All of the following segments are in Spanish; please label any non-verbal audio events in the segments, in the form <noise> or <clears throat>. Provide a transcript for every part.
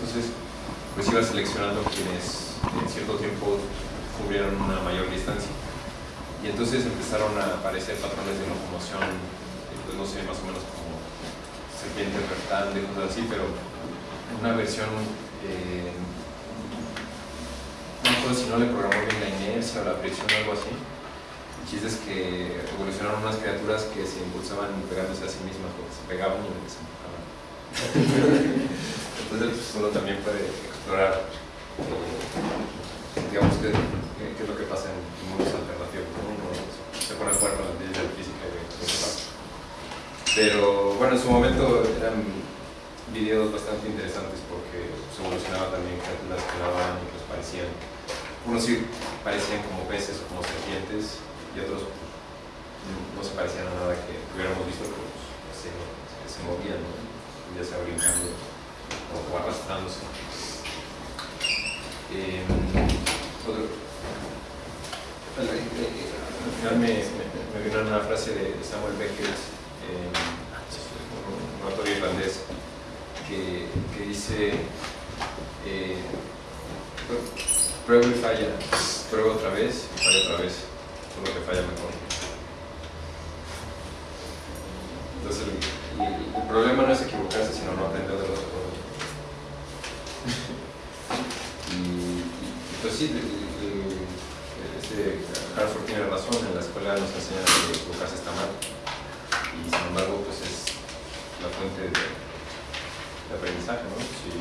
Entonces, pues iba seleccionando quienes en cierto tiempo cubrieron una mayor distancia. Y entonces empezaron a aparecer patrones de locomoción, eh, pues no sé, más o menos como serpiente rectal, de cosas así, pero una versión, eh, no recuerdo si no le programó bien la inercia o la presión o algo así. El chiste es que evolucionaron unas criaturas que se impulsaban pegándose a sí mismas, porque se pegaban y se empujaban. <laughs> Pues, uno también puede explorar, eh, digamos, qué, es lo que pasa en mundos alternativos. ¿no? Uno se pone de acuerdo con las leyes de la física y. Pero bueno, en su momento eran videos bastante interesantes porque se evolucionaba también criaturas que nadaban y pues parecían, unos sí parecían como peces o como serpientes y otros no se parecían a nada que hubiéramos visto, pero pues, se, se movían, ¿no? ya sea brincando o, o arrastrándose. Eh, otro, al, eh, eh, al final me, me, me vino una frase de de Samuel Beckett, eh, un, un autor irlandés, que, que dice, eh, prueba y falla, prueba otra vez y falla otra vez, solo que falla mejor. Entonces el, el- el problema no es equivocarse, sino no aprender de los errores. Y, pues sí, este Hartford tiene razón, en la escuela nos enseñan que equivocarse está mal, y sin embargo pues es la fuente de, aprendizaje, ¿no? Si,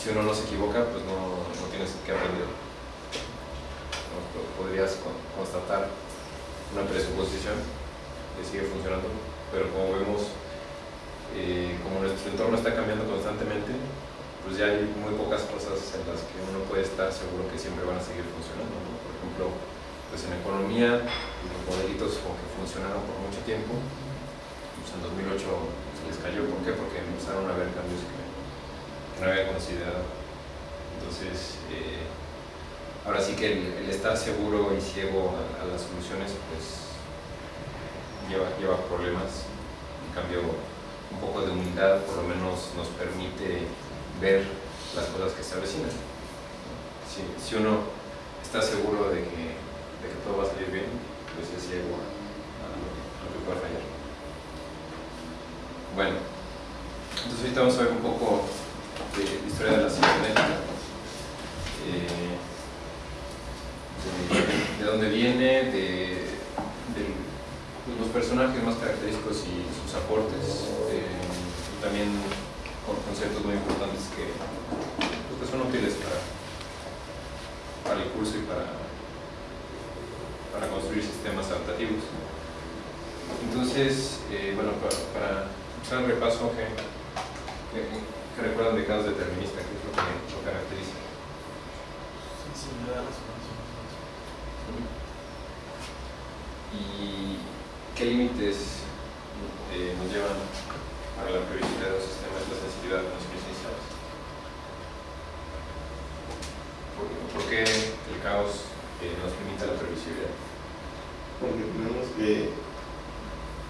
si uno no se equivoca, pues no, no tienes que aprender. Podrías con- constatar una presuposición que sigue funcionando, pero como vemos, eh, como nuestro entorno está cambiando constantemente, pues ya hay muy pocas cosas en las que uno puede estar seguro que siempre van a seguir funcionando. Por ejemplo, pues en economía, los modelitos como que funcionaron por mucho tiempo, pues en 2008 se les cayó. ¿Por qué? Porque empezaron a haber cambios que, no habían considerado. Entonces, eh, ahora sí que el, estar seguro y ciego a, las soluciones, pues lleva problemas. En cambio, un poco de humildad por lo menos nos permite ver las cosas que se avecinan. Si, uno está seguro de que, de que todo va a salir bien, pues es ciego a, lo, que pueda fallar. Bueno, entonces ahorita vamos a ver un poco de la historia de la cibernética. Eh, de, de dónde viene, de, de los personajes más característicos y sus aportes, eh, también con conceptos muy importantes que, pues, que son útiles para, para el curso y para, para construir sistemas adaptativos. Entonces, eh, bueno, para, para hacer un repaso, ¿qué, qué- qué recuerdan de casos deterministas? ¿Qué es lo que lo caracteriza? ¿Y qué límites eh, nos llevan a la previsibilidad de los sistemas de sensibilidad de los iniciales? ¿Por, por qué el caos eh, nos limita la previsibilidad? porque tenemos que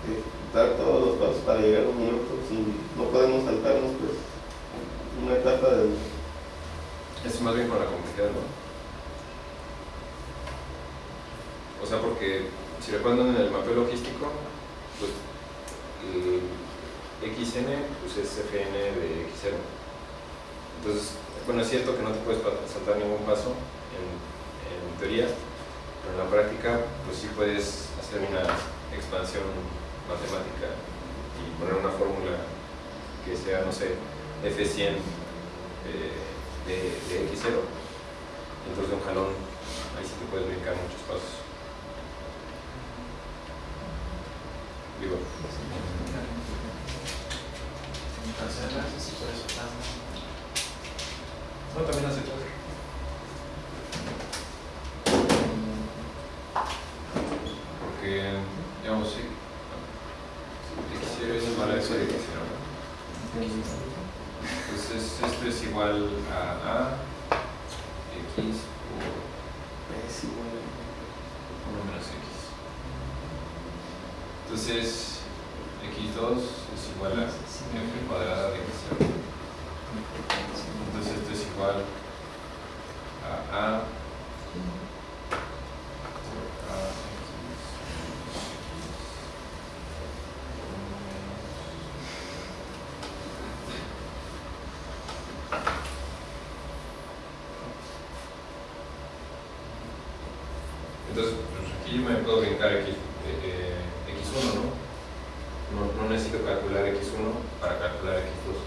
ejecutar todos los pasos para llegar a un momento, si no podemos saltarnos pues una etapa del Es más bien con la complejidad, ¿no? O sea, porque si recuerdan en el mapeo logístico, pues XN pues es FN de X0. Entonces, bueno, es cierto que no te puedes saltar ningún paso en, teoría, pero en la práctica pues sí puedes hacer una expansión matemática y poner una fórmula que sea, no sé, F100 eh, de, de X0. Entonces de un jalón, ahí sí te puedes brincar muchos pasos. Digo, no, también hace todo. Porque, digamos, sí, X0 es igual a eso de X0, ¿no? Entonces esto es igual a A, X es igual por 1 menos X. Entonces X2 es igual a F cuadrada de X0. igual a A. a Entonces, pues, aquí me puedo brincar X, eh, eh, X1, ¿no? ¿no? No necesito calcular X1 para calcular X2.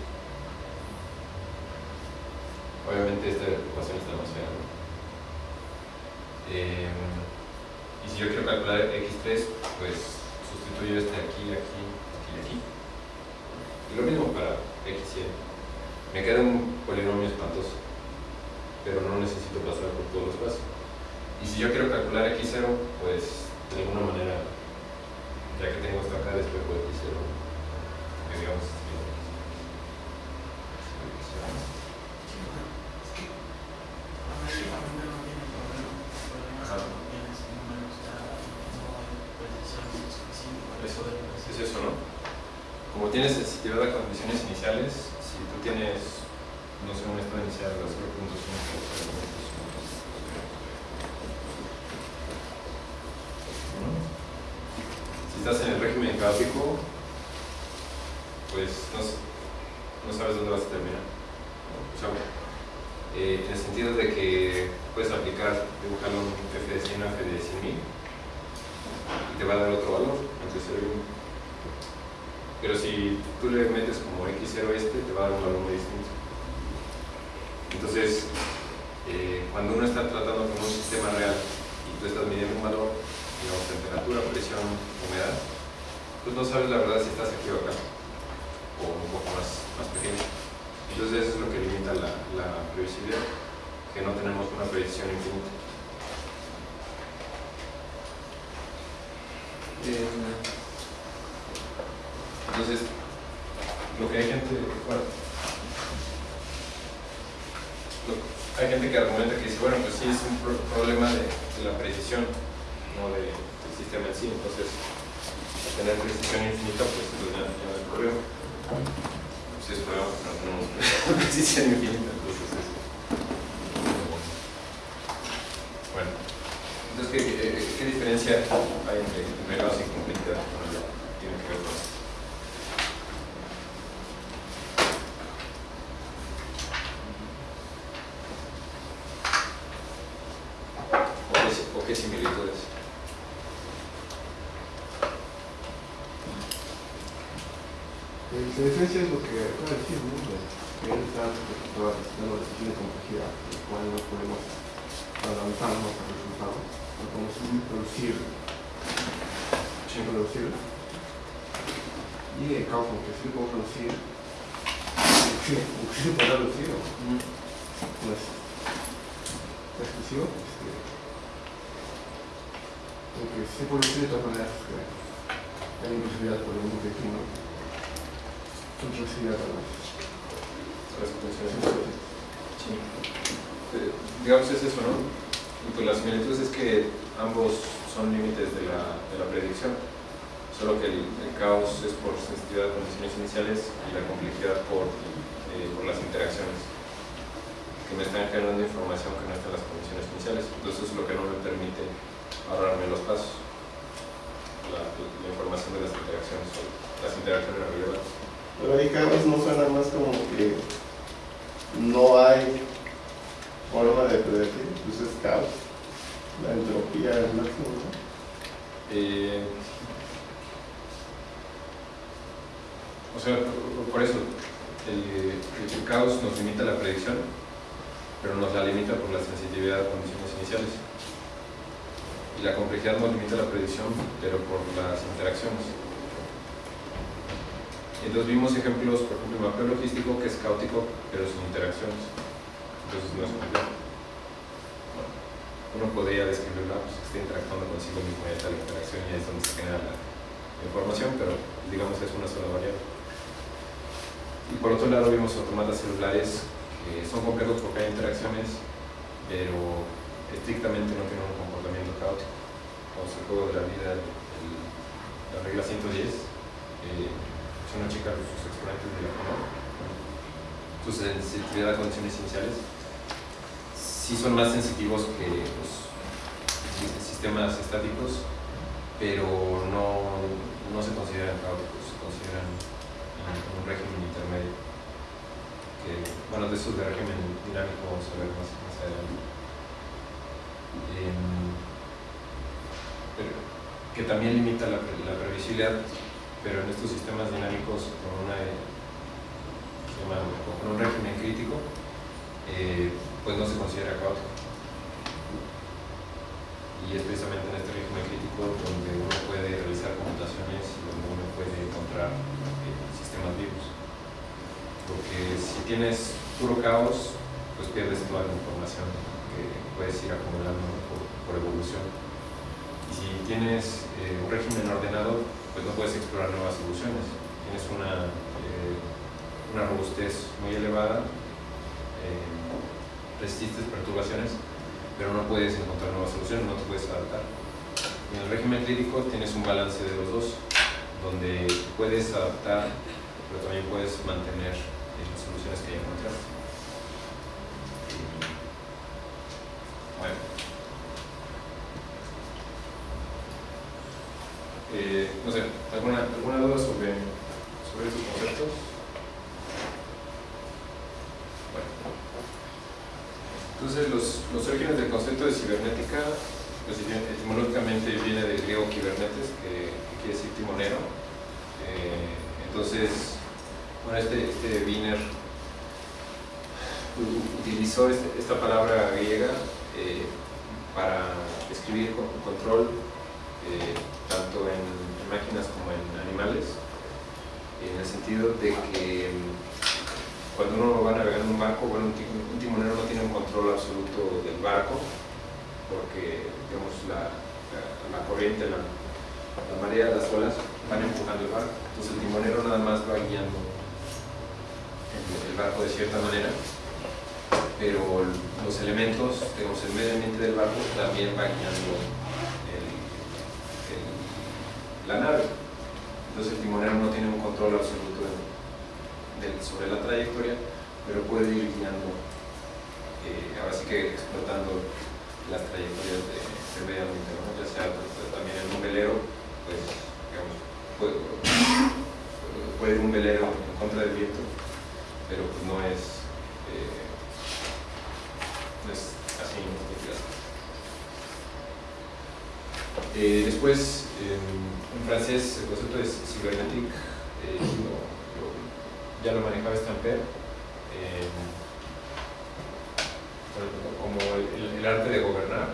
Obviamente esta ecuación está más fea, ¿no? Eh, y si yo quiero calcular X3, pues sustituyo este aquí, aquí, aquí y aquí. Y lo mismo para X Y. Me queda un polinomio espantoso, pero no necesito pasar por todos los pasos. Y si yo quiero calcular x0, pues de alguna manera, ya que tengo esto acá, después de x0, que digamos, es eso, ¿no? Como tienes sensibilidad a condiciones iniciales, si tú tienes, no sé, un estado inicial de 0.5, estás en el régimen caótico, pues no, no, sabes dónde vas a terminar. O sea, eh, en el sentido de que puedes aplicar, dibujar un f de 100 f de 100.000 y te va a dar otro valor, entre 0 y 1. Pero si tú le metes como x0 este, te va a dar un valor muy distinto. Entonces, eh, cuando uno está tratando con un sistema real y tú estás midiendo un valor, digamos, temperatura, presión, humedad, pues no sabes la verdad si estás aquí o acá, o un poco más, más pequeño. Entonces eso es lo que limita la, la previsibilidad, que no tenemos una predicción infinita. Entonces, lo que hay gente, bueno, hay gente que argumenta que dice, bueno, pues sí es un problema de, de la precisión, no de, del sistema en sí. Entonces, al tener precisión infinita, pues entonces ya, ya no hay problema. Pues es problema porque no tenemos precisión infinita. Entonces, es, bueno. Entonces, ¿qué, qué, diferencia hay entre veloz y complejidad? Bueno, ya tiene que ver con esto. ¿O qué similitudes? La diferencia es lo que acaba de decir, que él está preocupado de tiene complejidad, el cual no podemos adelantarnos al resultado, no podemos producir, sin producir. Y el caos, aunque sí puedo producir, sí, aunque sí puedo producir, no es exclusivo, este, aunque sí puedo producir de todas maneras, que hay imposibilidad por el mundo que aquí, ¿no? Entonces, las condiciones. Sí. Eh, digamos es eso, ¿no? Y pues las similitudes es que ambos son límites de la, de la predicción, solo que el, caos es por sensibilidad a condiciones iniciales y la complejidad por, eh, por las interacciones que me están generando información que no está en las condiciones iniciales. Entonces es lo que no me permite ahorrarme los pasos, la, la información de las interacciones, las interacciones relevantes. Pero ahí cada vez no suena más como que no hay forma de predecir, pues es caos, la entropía es máximo, ¿no? Eh, o sea, por eso, el, el, caos nos limita la predicción, pero nos la limita por la sensitividad a condiciones iniciales. Y la complejidad nos limita la predicción, pero por las interacciones. Entonces vimos ejemplos, por ejemplo, el mapeo logístico que es caótico, pero sin interacciones. Entonces no es complejo. Uno podría describirla, pues que está interactuando consigo mismo y la interacción y es donde se genera la información, pero digamos es una sola variable. Y por otro lado vimos automatas celulares que son complejos porque hay interacciones, pero estrictamente no tienen un comportamiento caótico. Vamos al juego de la vida, el, la regla 110. Eh, si uno checa sus exponentes de la forma, su sensitividad a condiciones iniciales, sí son más sensitivos que los sistemas estáticos, pero no, no se consideran caóticos, se consideran un régimen intermedio. Que, bueno, de eso de régimen dinámico vamos a ver más, más adelante. Em, pero, que también limita la, la, previsibilidad, pero en estos sistemas dinámicos con, una, con un régimen crítico, eh, pues no se considera caótico. Y es precisamente en este régimen crítico donde uno puede realizar computaciones y donde uno puede encontrar eh, sistemas vivos. Porque si tienes puro caos, pues pierdes toda la información que puedes ir acumulando por, evolución. Y si tienes eh, un régimen ordenado, pues no puedes explorar nuevas soluciones. Tienes una, una robustez muy elevada resistes perturbaciones, pero no puedes encontrar nuevas soluciones, no te puedes adaptar. En el régimen crítico tienes un balance de los dos, donde puedes adaptar, pero también puedes mantener las soluciones que ya encontraste. Bueno. Eh, no sé, ¿alguna, ¿alguna duda sobre, sobre estos conceptos? Entonces, los, los orígenes del concepto de cibernética, pues etimológicamente viene del griego kibernetes, que, quiere decir timonero. Eh, entonces, bueno, este, este Wiener utilizó este, esta palabra griega eh, para escribir con control eh, tanto en, máquinas como en animales, en el sentido de que cuando uno va a navegar en un barco, bueno, un timonero no tiene un control absoluto del barco, porque digamos, la, la, corriente, la, la, marea, las olas van empujando el barco. Entonces el timonero nada más va guiando el, barco de cierta manera, pero los elementos, digamos, el medio ambiente del barco también va guiando la nave. Entonces el timonero no tiene un control absoluto sobre la trayectoria, pero puede ir guiando, eh, ahora sí que explotando las trayectorias de, del medio ambiente, ya sea pues, también en un velero, pues digamos, puede, ir un velero en contra del viento, pero pues no es, eh, no así, no eh, después, en francés, el concepto es cybernétique, eh, ya lo manejaba Stamper eh, como el, arte de gobernar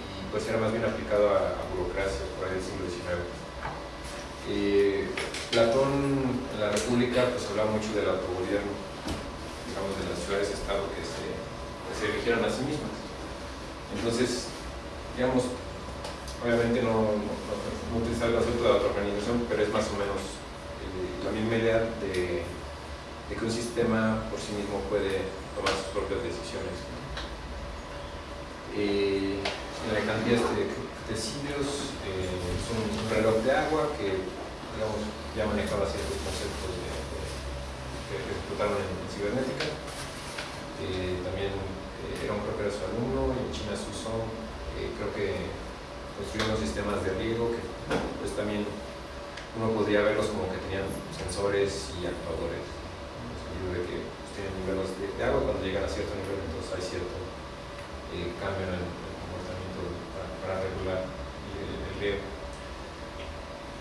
y pues era más bien aplicado a, burocracias por ahí del siglo XIX. Eh, Platón en la República pues hablaba mucho del autogobierno, digamos de las ciudades-estado que se, que se a sí mismas. Entonces, digamos, obviamente no, no, no, el concepto de autoorganización, pero es más o menos la misma idea de, que un sistema por sí mismo puede tomar sus propias decisiones. Eh, en la cantidad de tecidos eh, es un, reloj de agua que ya manejaba ciertos conceptos de, que explotaron en, cibernética. Eh, también era un propio de su alumno, en China se usó, creo que construyeron sistemas de riego que pues también uno podría verlos como que tenían sensores y actuadores, en el de que pues, tienen niveles de, agua, cuando llegan a cierto nivel entonces hay cierto eh, cambio en el, el comportamiento para, regular el, el riego.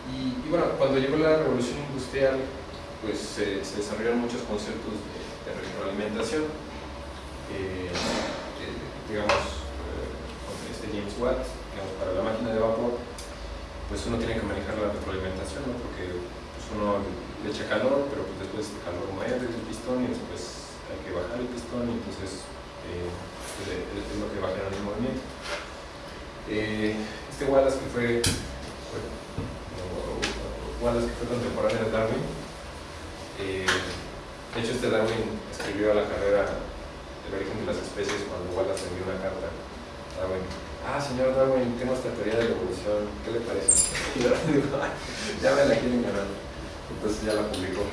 Y, y, bueno, cuando llegó la revolución industrial, pues se, desarrollaron muchos conceptos de, de retroalimentación, eh, eh, digamos, eh, este James Watt, para la máquina de vapor, pues uno tiene que manejar la retroalimentación, ¿no? porque pues uno le echa calor, pero pues después el calor mueve el pistón y después hay que bajar el pistón y entonces eh, es lo que va el movimiento. Eh, este Wallace que fue, bueno, Wallace que fue contemporáneo de Darwin, eh, de hecho este Darwin escribió a la carrera El origen de las especies cuando Wallace envió una carta a Darwin ah, señor Darwin, tengo esta teoría de la evolución, ¿qué le parece? <laughs> Y Darwin dijo, ya me la quieren ganar. Entonces ya la publicó.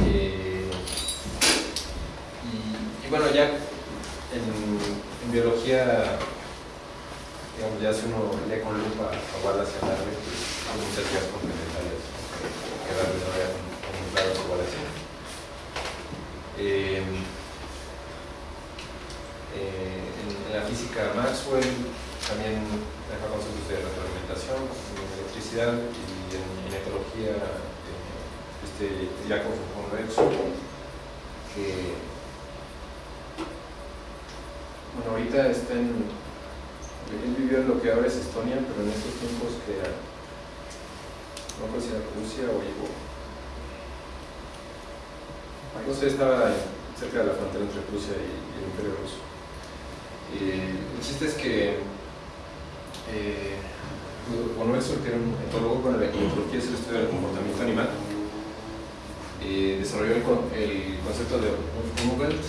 Eh, y, bueno, ya en, biología, digamos, ya si uno lee con lupa a Wallace y a Darwin, pues hay muchas ideas complementarias que no había contemplado a Wallace. Eh, eh, en, la física Maxwell también deja conceptos de retroalimentación, en electricidad y en, etología eh, este, Jacob von Rexo, que bueno, ahorita está en él vivió en lo que ahora es Estonia, pero en estos tiempos que era no sé si era Rusia o llegó no sé, estaba cerca de la frontera entre Rusia y, el Imperio Ruso el chiste es que eh, bueno, eso que era un etólogo con la etología es el estudio del comportamiento animal eh, desarrolló el, concepto de movement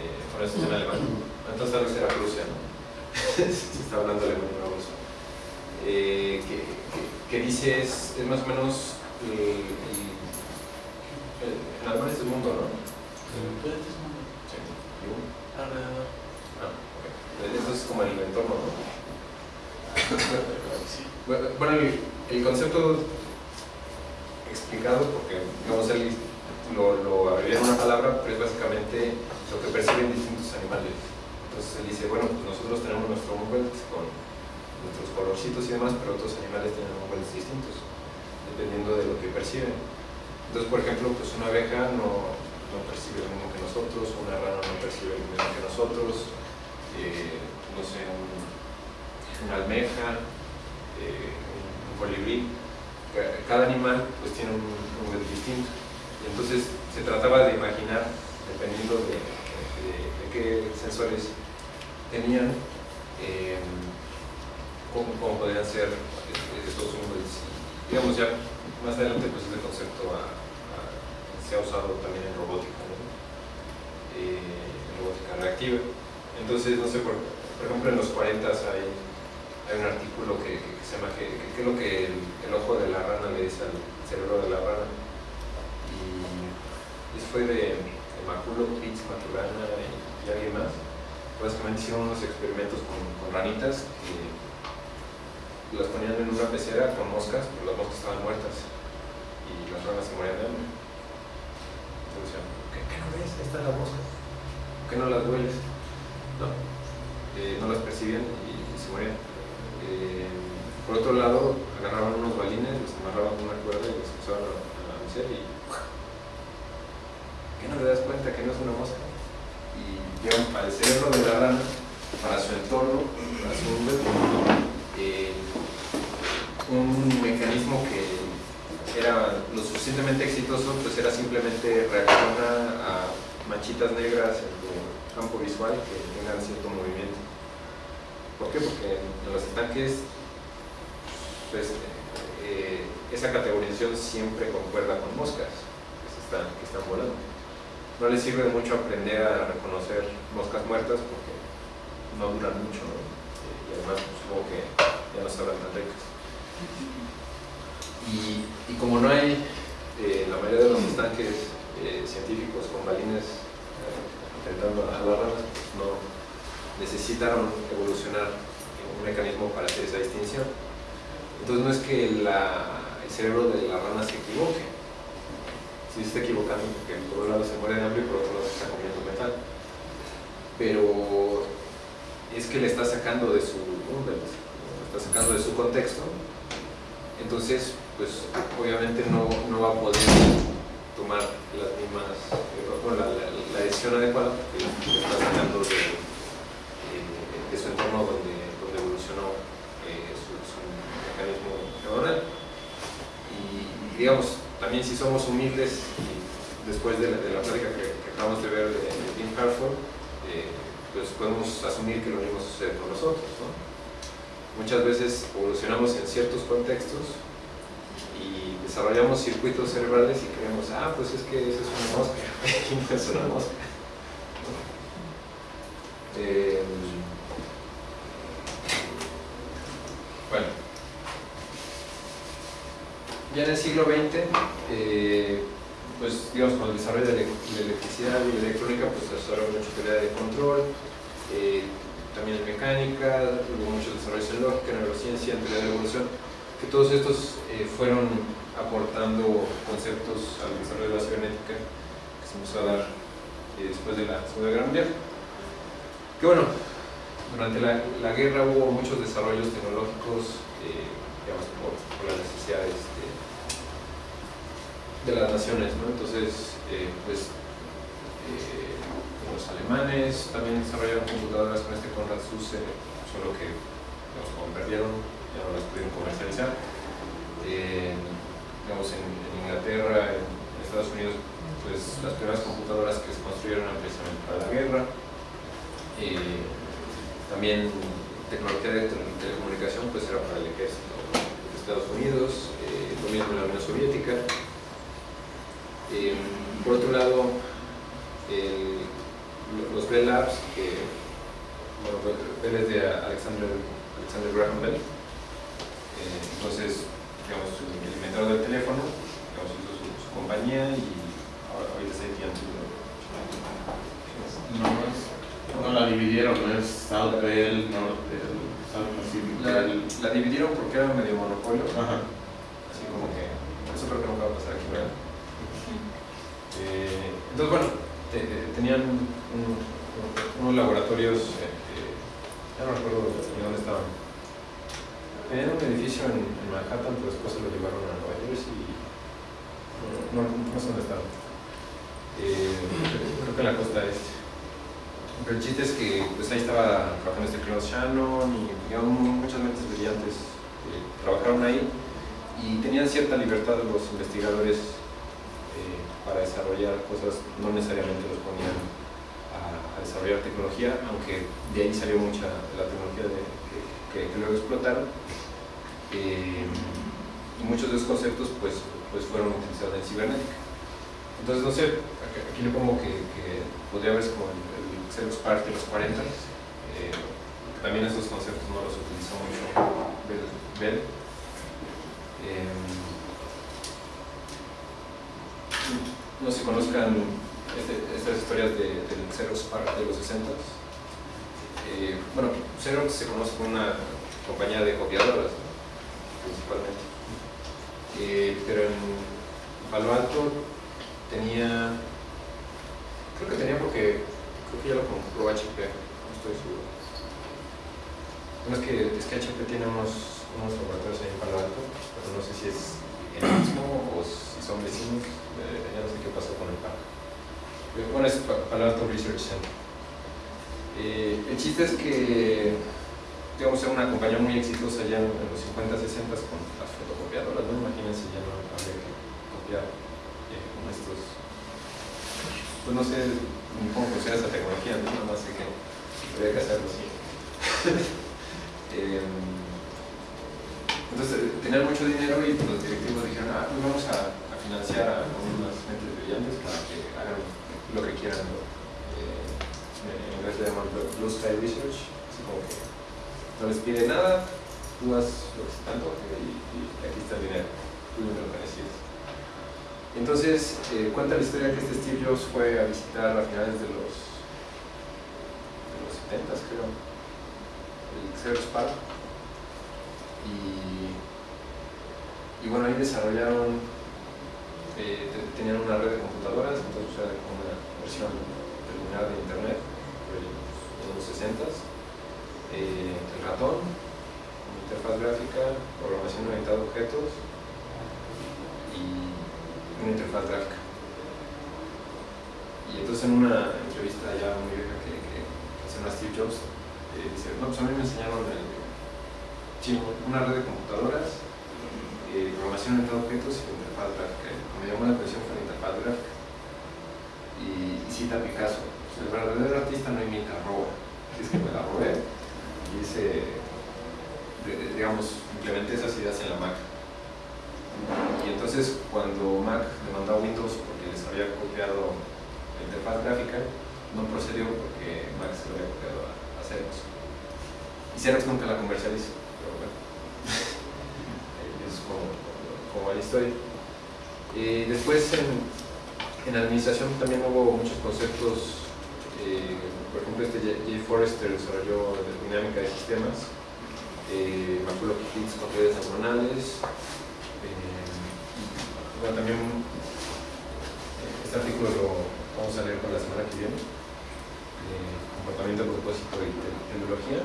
eh, por eso es en alemán entonces tal vez era Rusia ¿no? <laughs> se está hablando alemán y ruso eh, que, que, que, dice es, es más o menos el, el, el el mundo ¿no? Alrededor. Ah, okay. Eso es como el entorno, ¿no? Bueno, el, concepto explicado, porque digamos él lo, lo abrevió en una palabra, pero es básicamente lo que perciben distintos animales. Entonces él dice, bueno, pues nosotros tenemos nuestro movement con nuestros colorcitos y demás, pero otros animales tienen movements distintos, dependiendo de lo que perciben. Entonces, por ejemplo, pues una abeja no, no percibe lo mismo que nosotros, una rana no percibe lo mismo que nosotros, eh, no sé, un, una almeja, eh, un colibrí, cada animal pues tiene un nivel distinto. Y entonces se trataba de imaginar, dependiendo de, de, qué sensores tenían, eh, cómo, cómo, podrían ser estos números. Digamos ya más adelante pues este concepto a, se ha usado también en robótica, ¿no? eh, en robótica reactiva. Entonces, no sé, por, por ejemplo en los 40 hay hay un artículo que, que, se llama ¿Qué es lo que el, ojo de la rana le dice al cerebro de la rana? Y fue de, de Maculo, Pitts, Maturana y, y, alguien más. Básicamente hicieron unos experimentos con, con, ranitas que las ponían en una pecera con moscas, pero las moscas estaban muertas y las ranas se morían de hambre. Decían, ¿qué, ¿qué, no ves? Esta es la mosca. ¿Por qué no las hueles? No, eh, no las percibían y, y se morían. Eh, por otro lado, agarraban unos balines, los amarraban con una cuerda y los empezaban a, a mecer y ¿qué no te das cuenta que no es una mosca? Y llevan para el cerebro de la rana, para su entorno, para su eh, un mecanismo que era lo suficientemente exitoso, pues era simplemente reacciona a manchitas negras en tu campo visual que tengan cierto movimiento. ¿Por qué? Porque en los estanques pues, eh, esa categorización siempre concuerda con moscas que, se están, que están volando. No les sirve mucho aprender a reconocer moscas muertas porque no duran mucho ¿no? Eh, y además pues, supongo que ya no sabrán tan ricas. Y, como no hay eh, la mayoría de los estanques eh, científicos con balines eh, intentando jalar ranas, pues no, necesitaron evolucionar un mecanismo para hacer esa distinción. Entonces no es que el cerebro de la rana se equivoque, sí se está equivocando porque por un lado se muere de hambre y por otro lado se está comiendo metal. Pero es que le está sacando de su, ¿no? le está sacando de su contexto, entonces pues obviamente no, no va a poder tomar las mismas, bueno, la, la, la decisión adecuada porque está sacando de de su entorno donde, donde evolucionó eh, su, mecanismo neuronal. Y, y, digamos, también si somos humildes, después de la, de la plática que, acabamos de ver de, de Tim Harford, eh, pues podemos asumir que lo mismo sucede con nosotros. ¿no? Muchas veces evolucionamos en ciertos contextos y desarrollamos circuitos cerebrales y creemos, ah, pues es que eso es una mosca, <laughs> y no es una mosca. Eh, Bueno, ya en el siglo XX, eh, pues digamos, con el desarrollo de la electricidad y la electrónica, pues desarrolló mucha teoría de control, eh, también en mecánica, hubo muchos desarrollos en lógica, en neurociencia, en teoría de la evolución, que todos estos eh, fueron aportando conceptos al desarrollo de la cibernética que se empezó a dar eh, después de la Segunda Guerra Mundial. Que bueno, durante la, guerra hubo muchos desarrollos tecnológicos, eh, digamos, por, por, las necesidades de, las naciones, ¿no? Entonces, eh, pues, los alemanes también desarrollaron computadoras con este Conrad Zuse, solo que, digamos, como perdieron, no las pudieron comercializar. Eh, digamos, en, Inglaterra, en Estados Unidos, pues las primeras computadoras que se construyeron precisamente para la guerra. Eh, también tecnología de telecomunicación pues era para el ejército de Estados Unidos, eh, lo mismo la Unión Soviética. Eh, por otro lado, el, los Bell Labs, que bueno, Bell es de Alexander, Alexander Graham Bell, eh, entonces, digamos, el inventor del teléfono, digamos, hizo su, su compañía y ahora, ahorita se AT&T. No, no, es, no la dividieron, no es South Bell, North Bell, South Pacific La, Bell. la dividieron porque era medio monopolio, Ajá. así como que eso creo que nunca va a pasar aquí, ¿verdad? Eh, entonces, bueno, te- te- tenían un- un- unos laboratorios, eh, eh, ya no recuerdo dónde estaban. Tenían un edificio en, Manhattan, pero después se lo llevaron a Nueva Jersey y no, no, sé dónde estaban. Eh, creo que en la costa este. Pero el chiste es que pues ahí estaba trabajando este Klaus Shannon y digamos, muchas mentes brillantes que trabajaron ahí y tenían cierta libertad los investigadores eh, para desarrollar cosas, no necesariamente los ponían a, desarrollar tecnología, aunque de ahí salió mucha de la tecnología que luego explotaron. Eh, muchos de esos conceptos pues, pues fueron utilizados en cibernética. Entonces, no sé, aquí, le pongo que, que podría verse como el, el Park de los 40, eh, también esos conceptos no los utilizó mucho Bell. Bell. Eh, no si conozcan este- estas historias de, del Xerox Park de los 60 eh, bueno, Xerox se conoce como una compañía de copiadoras. Principalmente. Eh, pero en Palo Alto tenía, creo que tenía porque, creo que ya lo compró HP, no estoy seguro. Bueno, es que, es que HP tiene unos, unos laboratorios ahí en Palo Alto, pero no sé si es el mismo o si son vecinos, eh, ya no sé qué pasó con el parque. Bueno, es Pa- Palo Alto Research Center. Eh, el chiste es que, digamos, era una compañía muy exitosa ya en, los 50, 60 con las fotocopiadoras, ¿no? Imagínense, ya no habría que copiar eh, con estos. Pues no sé cómo funciona esa tecnología, ¿no? Nada más sé que habría que hacerlo así. <laughs> Eh, entonces tenían mucho dinero y los directivos dijeron, ah, pues vamos a, financiar a unas mentes brillantes para que hagan lo que quieran. Eh, en inglés le llaman Blue Sky Research, así como que no les pide nada, tú haz lo que se te y, aquí está el dinero, tú dime lo necesites. Entonces, eh, cuenta la historia que este Steve Jobs fue a visitar a finales de los, de los 70 creo, el Xerox Park, y, y bueno, ahí desarrollaron, eh, te- tenían una red de computadoras, entonces era como una versión preliminar de Internet, en los 60 eh, el ratón, una interfaz gráfica, programación orientada a objetos y una interfaz gráfica. Y entonces en una entrevista ya muy vieja que, que hace a Steve Jobs, eh, dice, no, pues a mí me enseñaron el, una red de computadoras, eh, programación orientada a objetos y una interfaz gráfica. Me llamó la atención fue la interfaz gráfica. Y, cita a Picasso, "Pues el verdadero artista no imita, roba. Así es que me la robé hice, digamos, implementé esas ideas en la Mac. Y entonces cuando Mac demandó a Windows porque les había copiado la interfaz gráfica, no procedió porque Mac se lo había copiado a, Xerox. Y Xerox nunca la comercializó, pero bueno. <laughs> es como, como la historia. Y después en, En administración también hubo muchos conceptos, eh, por ejemplo este Jay Forrester desarrolló dinámica de sistemas, eh, Maculo Kits con redes neuronales, eh, bueno, también eh, este artículo lo vamos a leer con la semana que viene, comportamiento, propósito y tecnología.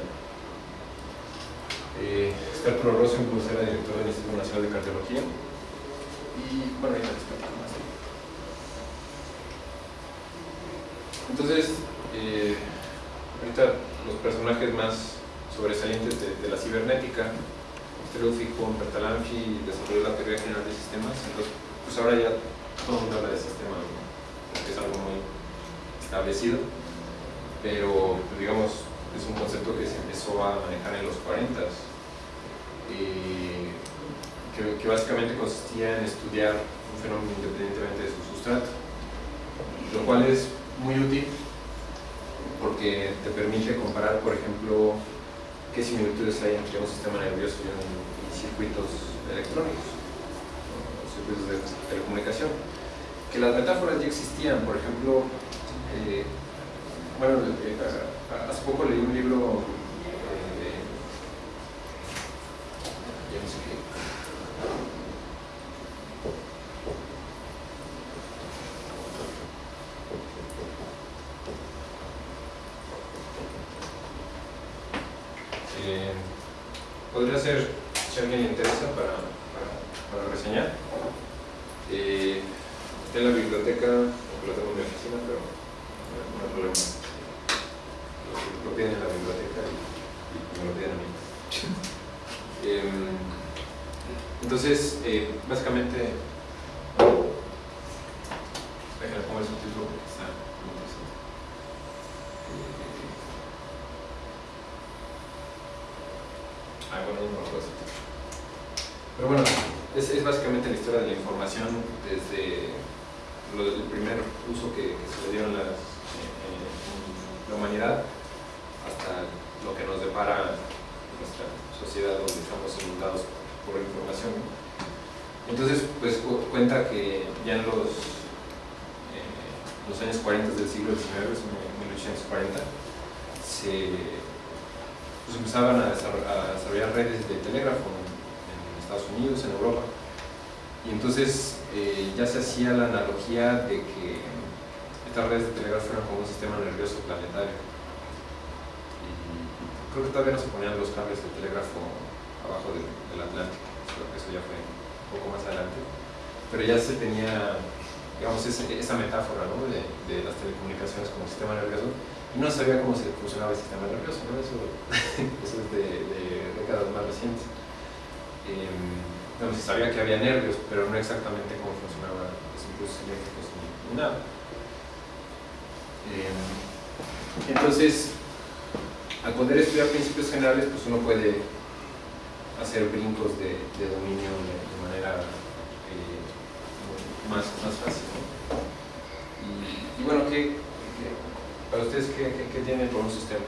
Eh, Rosenbus, era director del Instituto Nacional de Cardiología. Y bueno, ahí les platico más. Entonces, eh, ahorita los personajes más sobresalientes de, la cibernética, Strelfico, Bertalanffy desarrolló la teoría general de sistemas, entonces pues ahora ya todo el mundo habla de sistema, ¿no? porque es algo muy establecido, pero pues, digamos es un concepto que se empezó a manejar en los 40 y que, que básicamente consistía en estudiar un fenómeno independientemente de su sustrato, lo cual es muy útil porque te permite comparar, por ejemplo, qué similitudes hay entre un sistema nervioso y, un, y circuitos electrónicos, o circuitos de telecomunicación. Que las metáforas ya existían, por ejemplo, eh, bueno, eh, hace poco leí un libro eh, de, no sé qué, Eh, podría ser, si a alguien le interesa, para, para, para reseñar. Eh, está en la biblioteca, aunque lo tengo en mi oficina, pero no, no hay problema. Lo, lo piden en la biblioteca y, y me lo piden a mí. Em, entonces, eh, básicamente, déjenme poner el subtítulo porque está muy interesante. Eh, Ah, bueno, no me acuerdo. Pero bueno, es, básicamente la historia de la información desde el primer uso que, se le dio las, en, la humanidad hasta lo que nos depara nuestra sociedad donde estamos inundados por la información. Entonces, pues cu- cuenta que ya en los, eh, los años 40 del siglo XIX, en 1840, se pues empezaban a desarrollar, redes de telégrafo en Estados Unidos, en Europa. Y entonces eh, ya se hacía la analogía de que estas redes de telégrafo eran como un sistema nervioso planetario. Y creo que todavía no se ponían los cables de telégrafo abajo del, Atlántico, creo que eso ya fue un poco más adelante. Pero ya se tenía, digamos, esa metáfora ¿no? de, las telecomunicaciones como sistema nervioso y no sabía cómo se funcionaba el sistema nervioso, eso, <laughs> eso es de, décadas más recientes. Eh, se sabía que había nervios, pero no exactamente cómo funcionaban los impulsos eléctricos ni, nada. Eh, entonces, al poder estudiar principios generales, pues uno puede hacer brincos de, de dominio de, manera eh, más, más fácil. Y, bueno, ¿qué, para ustedes qué, qué, qué tienen por un sistema?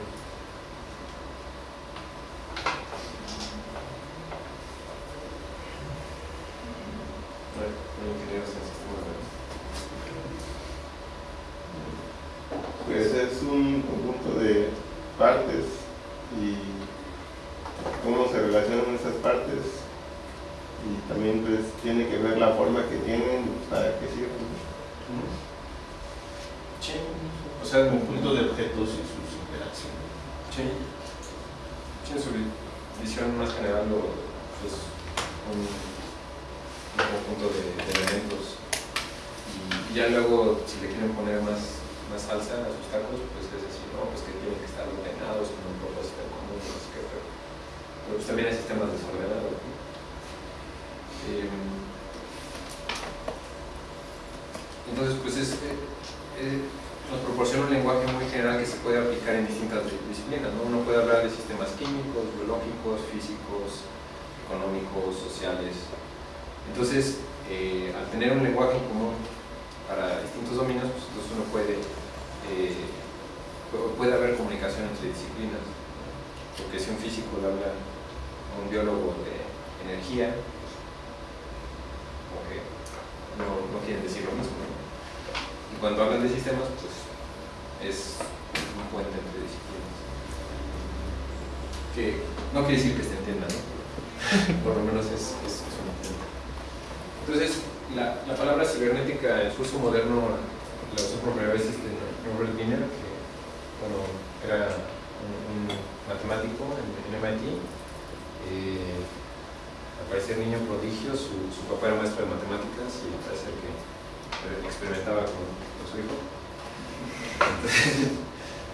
En, MIT. Eh, al parecer niño prodigio, su, papá era maestro de matemáticas y parece que experimentaba con, su hijo.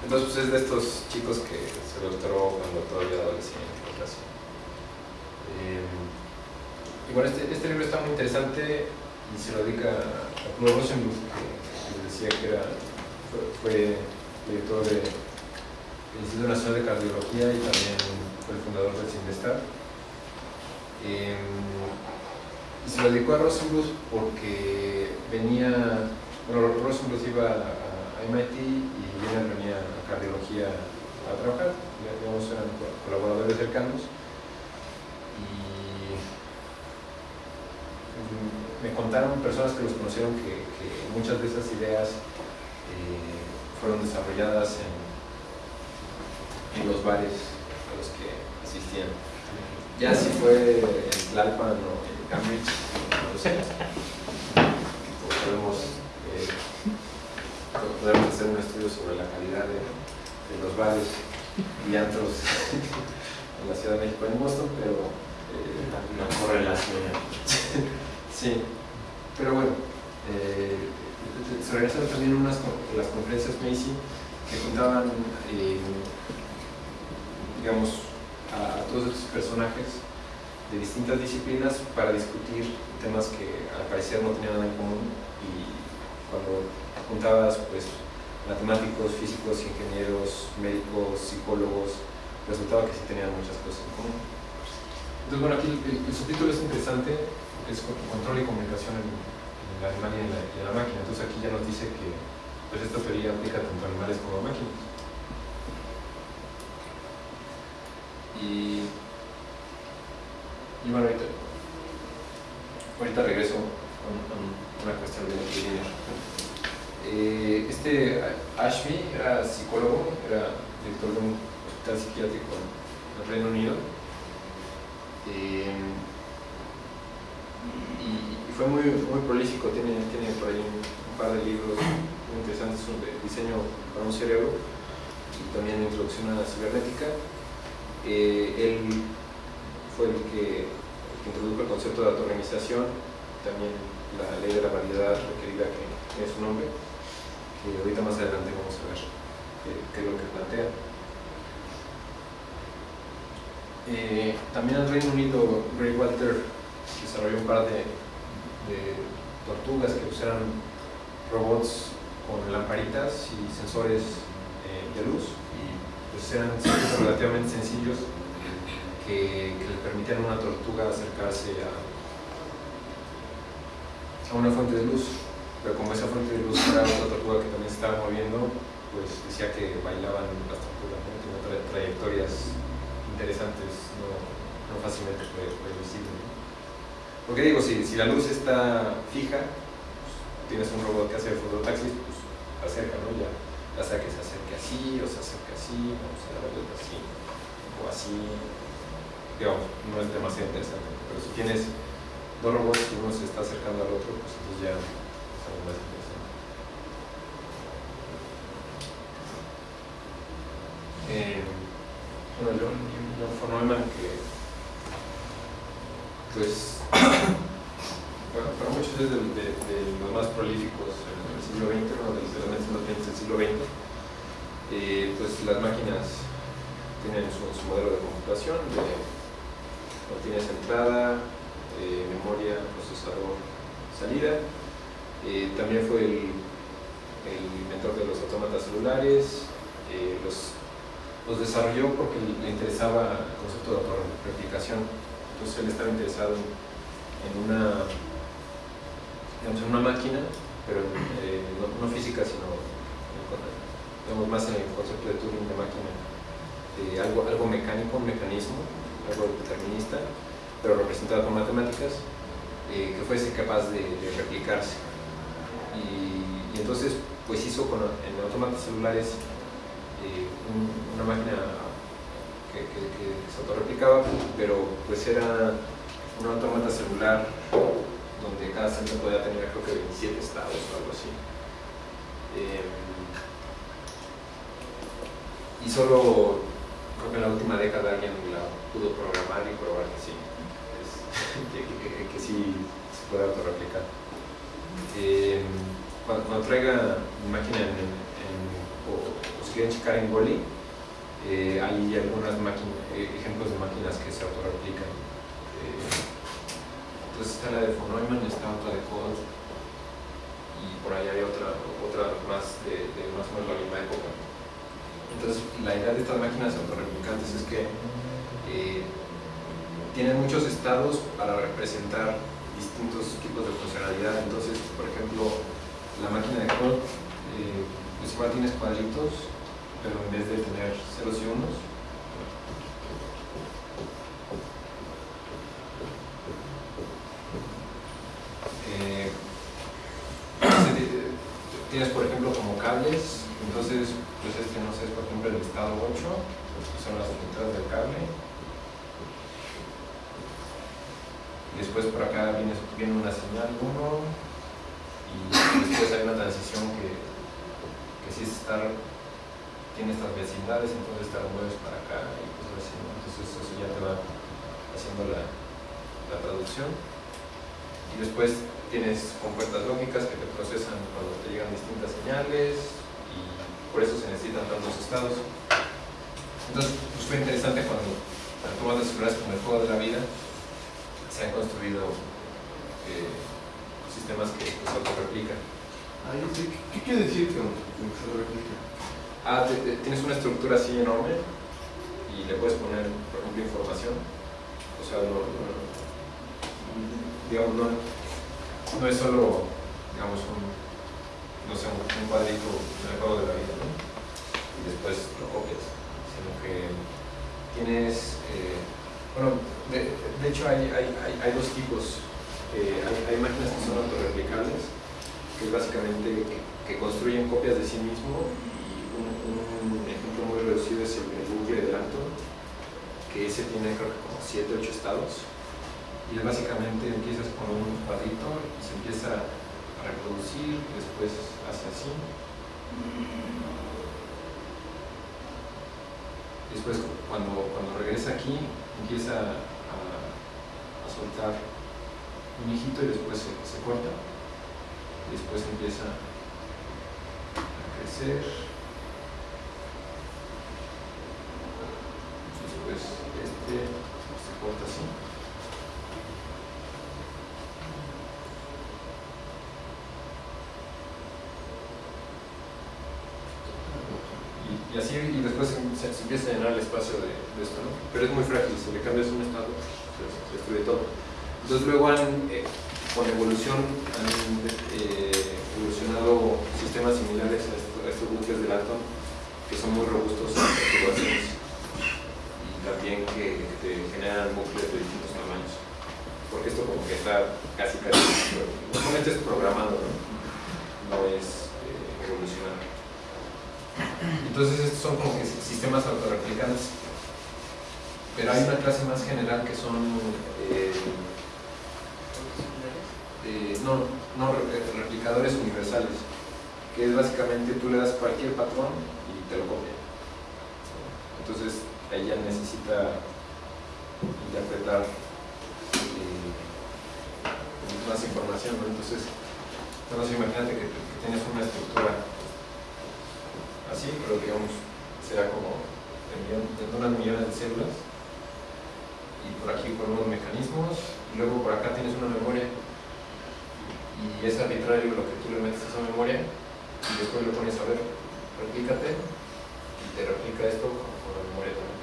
Entonces, pues es de estos chicos que se doctoró cuando todavía adolescente. Eh, y bueno, este, este, libro está muy interesante y se lo dedica a Pablo Rosenbluth, que, que, decía que era, fue, fue director del de Instituto Nacional de Cardiología y también fue el fundador del CINDESTAR. Eh, y se lo dedicó a Rosenbluth porque venía, bueno, Rosenbluth iba a, MIT y Wiener venía a cardiología a trabajar, digamos, eran colaboradores cercanos. Y me contaron personas que los conocieron que, que muchas de esas ideas eh, fueron desarrolladas en, en, los bares a los que asistían. Ya si fue en Tlalpan o en Cambridge, no lo sé. Podemos, eh, podemos hacer un estudio sobre la calidad de, de los bares y antros <laughs> en la Ciudad de México, en Boston, pero eh, correlación. sí, pero bueno, eh, se organizaron también unas las conferencias Macy que juntaban, eh, digamos, a, todos estos personajes de distintas disciplinas para discutir temas que al parecer no tenían nada en común y cuando juntabas pues matemáticos, físicos, ingenieros, médicos, psicólogos, resultaba que sí tenían muchas cosas en común. Entonces, bueno, aquí el, el subtítulo es interesante, es control y comunicación en, en en la, y en la, máquina. Entonces aquí ya nos dice que pues, esta teoría aplica tanto a animales como a máquinas. Y bueno, ahorita, ahorita regreso con una cuestión de. Eh, este Ashby era psicólogo, era director de un hospital psiquiátrico en el Reino Unido. Eh, y, fue muy, muy prolífico, tiene, tiene por ahí un, un, par de libros muy interesantes sobre diseño para un cerebro y también introducción a la cibernética. Eh, él fue el que, introdujo el concepto de autoorganización, también la ley de la variedad requerida que tiene su nombre que ahorita más adelante vamos a ver qué, es lo que plantea. Eh, también en el Reino Unido, Grey Walter desarrolló un par de, de tortugas que usaran robots con lamparitas y sensores eh, de luz y pues eran relativamente sencillos que, le permitían a una tortuga acercarse a, a una fuente de luz pero como esa fuente de luz era otra tortuga que también se estaba moviendo, pues decía que bailaban las tortugas, ¿no? trayectorias interesantes, no, no fácilmente previsibles. ¿no? Porque digo, si, si, la luz está fija, pues, tienes un robot que hace fototaxis, pues acerca, ¿no? Ya, ya sea que se acerque así, o se acerque así, o se da vuelta así, o así, digamos, no es demasiado interesante. Pero si tienes dos robots y uno se está acercando al otro, pues entonces ya más interesante. Eh, bueno, John von Neumann que pues <coughs> bueno, para muchos es de, los más prolíficos en el siglo XX, uno de los elementos más del siglo XX, eh, pues las máquinas tienen su, su modelo de computación de tienes entrada, eh, memoria, procesador, salida, eh, también fue el, el, inventor de los autómatas celulares, eh, los, los, desarrolló porque le interesaba el concepto de autorreplicación. Entonces él estaba interesado en, una, en una máquina, pero no, física, sino más en el concepto de Turing de máquina, algo, algo mecánico, un mecanismo, algo determinista, pero representado con matemáticas, que fuese capaz de, replicarse y, entonces pues hizo con, en autómatas celulares eh, un- una máquina que, que, que se autorreplicaba, pero pues era un autómata celular donde cada centro podía tener creo que 27 estados o algo así. Eh, y solo creo que en la última década alguien la pudo programar y probar que sí, es- <laughs> que, sí se puede autorreplicar. Eh, cuando, cuando traiga mi máquina o, o si quieren checar en Goli, eh, hay algunas máquinas, ejemplos de máquinas que se autorreplican. Eh, entonces está la de von Neumann, está otra de Code y por ahí hay otra, otra más de, de más o menos la misma época. Entonces la idea de estas máquinas autorreplicantes es que eh, tienen muchos estados para representar distintos tipos de funcionalidad. Entonces, por ejemplo, la máquina de Code, eh, pues igual tienes cuadritos, pero en vez de tener ceros y unos, eh, <clears throat> ti- tienes por ejemplo como cables, entonces pues este no sé, es por ejemplo el estado 8, que son las entradas del cable. Después por acá viene, viene una señal 1 y después hay una transición que, que sí es estar, tiene estas vecindades, entonces te mueves para acá y pues así. Entonces eso ya te va haciendo la, la traducción. Y después tienes compuertas lógicas que te procesan cuando te llegan distintas señales por eso se necesitan tantos estados. Entonces, pues fue interesante cuando tomas de celulares como el juego de la vida se han construido eh, sistemas que pues, se autorreplican. Ahí sí, ¿qué, qué quiere decir que se replica? Ah, te- te- tienes una estructura así enorme y le puedes poner, por ejemplo, información. O sea, no, no- digamos, no, no es solo, digamos, un, no sé, un, cuadrito en el juego de la vida, ¿no? Y después lo copias, sino que tienes, eh, bueno, de, hecho hay, hay, hay, hay dos tipos. Eh, hay, máquinas que son autorreplicables, que es básicamente que, construyen copias de sí mismo y un, un ejemplo muy reducido es el, el bucle de Dalton, que ese tiene creo que como 7 8 estados y es básicamente empiezas con un cuadrito y se empieza reproducir, después hace así. Después cuando, cuando regresa aquí empieza a, soltar un hijito y después se, se corta. Después empieza a crecer. Después este se corta así. Y, y así, y después se, empieza a llenar el espacio de, esto, ¿no? Pero es muy frágil, si le cambias un estado, se, se destruye todo. Entonces luego han, eh, con evolución, han eh, evolucionado sistemas similares a, esto- a estos bucles de Dalton, que son muy robustos a perturbaciones y también que te generan bucles de distintos tamaños. Porque esto como que está casi casi, normalmente es programado. No es eh, evolucionado. Entonces estos son como que sistemas autorreplicantes. Pero hay una clase más general que son eh, eh, no, no re- replicadores universales, que es básicamente tú le das cualquier patrón y te lo copia. Entonces ya necesita interpretar eh, más información, ¿no? Entonces imagínate que, que tienes una estructura así, pero digamos, será como unas millones de células. Y por aquí con unos mecanismos y luego por acá tienes una memoria. Y es arbitrario lo que tú le metes a esa memoria y después le pones a ver, replícate y te replica esto con, la memoria también.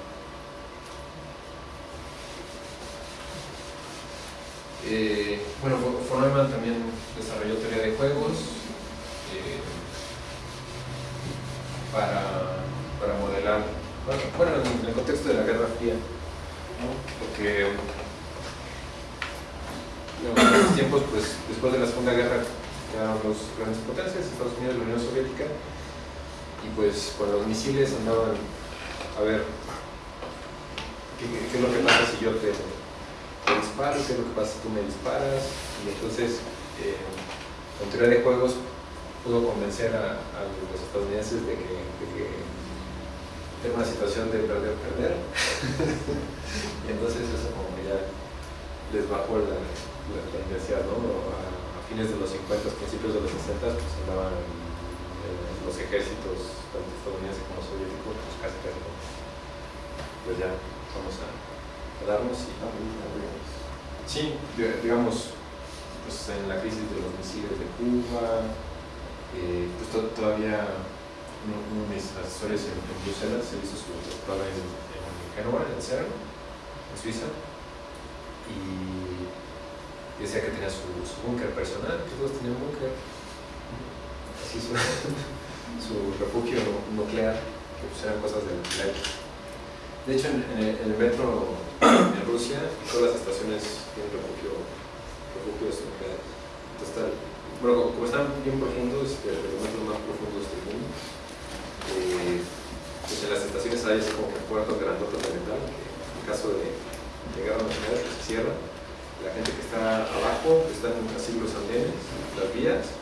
Eh, bueno, Neumann también desarrolló teoría de juegos eh, para, para modelar, bueno, bueno, en el contexto de la Guerra Fría, porque en esos tiempos, pues después de la Segunda Guerra, quedaron los, grandes potencias, Estados Unidos y la Unión Soviética, y pues con los misiles andaban a ver qué, qué es lo que pasa si yo te, disparo, qué es lo que pasa si tú me disparas, y entonces eh, con teoría de juegos pudo convencer a, los estadounidenses de que, de que era una situación de perder-perder. <laughs> y entonces eso como que ya les bajó la, la, la ¿no? A, fines de los 50, principios de los 60, pues andaban los ejércitos, tanto estadounidenses como soviéticos, pues casi casi pues ya vamos a, a darnos y Sí, di- digamos, pues en la crisis de los misiles de Cuba, eh, pues to- todavía uno, de mis asesores en, en Bruselas se hizo su doctorado en, en Génova, en CERN, en Suiza, y decía que tenía su, su búnker personal, que todos tenían búnker, así su, <laughs> su refugio nuclear, que pues eran cosas del nuclear. De hecho, en, el, metro <coughs> en Rusia, todas las estaciones tienen refugio, refugios nucleares. Entonces, bueno, como están bien profundos, de los más profundos del mundo, eh, pues en las estaciones hay así como que puertos grandotes de metal, que en caso de, de guerra nuclear pues se cierra. La gente que está abajo, que están así los andenes, las vías,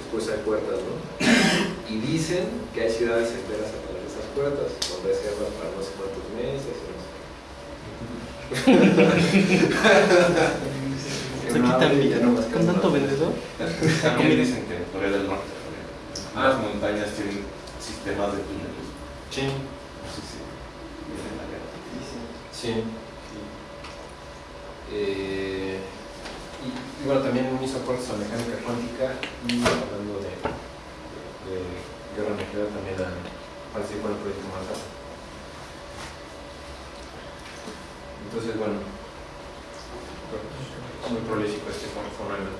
después hay puertas, ¿no? Y dicen que hay ciudades enteras a través de esas puertas, donde se cierran para no sé cuántos meses, y no sé <laughs> qué. Aquí también, con tanto vendedor. También dicen que en Corea del Norte, las montañas tienen sistemas de túneles. Sí, No sé si viene la guerra. sí. Eh, y, y bueno, también hizo aportes a mecánica cuántica y hablando de, de guerra nuclear también a, participó en el proyecto Manhattan. Entonces, bueno, muy prolífico este con Foreman.